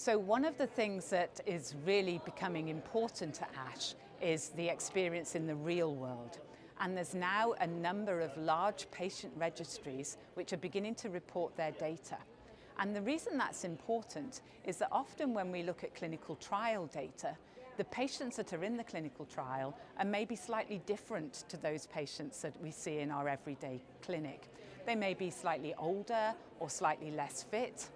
So one of the things that is really becoming important at ASH is the experience in the real world. And there's now a number of large patient registries which are beginning to report their data. And the reason that's important is that often when we look at clinical trial data, the patients that are in the clinical trial are maybe slightly different to those patients that we see in our everyday clinic. They may be slightly older or slightly less fit,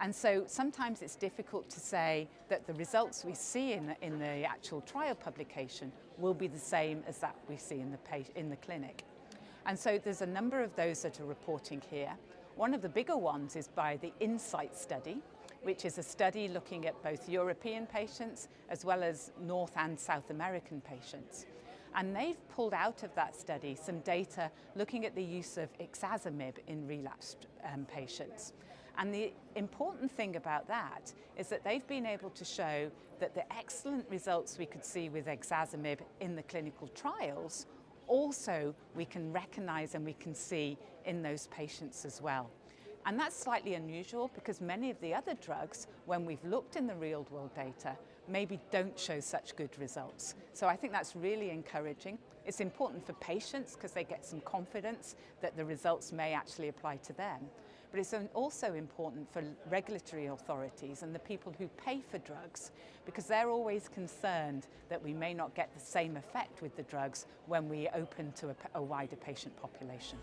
and so sometimes it's difficult to say that the results we see in, in the actual trial publication will be the same as that we see in the, in the clinic. And so there's a number of those that are reporting here. One of the bigger ones is by the INSIGHT study, which is a study looking at both European patients as well as North and South American patients. And they've pulled out of that study some data looking at the use of ixazomib in relapsed um, patients. And the important thing about that is that they've been able to show that the excellent results we could see with ixazomib in the clinical trials also we can recognize and we can see in those patients as well. And that's slightly unusual because many of the other drugs, when we've looked in the real world data, maybe don't show such good results. So I think that's really encouraging. It's important for patients because they get some confidence that the results may actually apply to them. but it's also important for regulatory authorities and the people who pay for drugs because they're always concerned that we may not get the same effect with the drugs when we open to a, a wider patient population.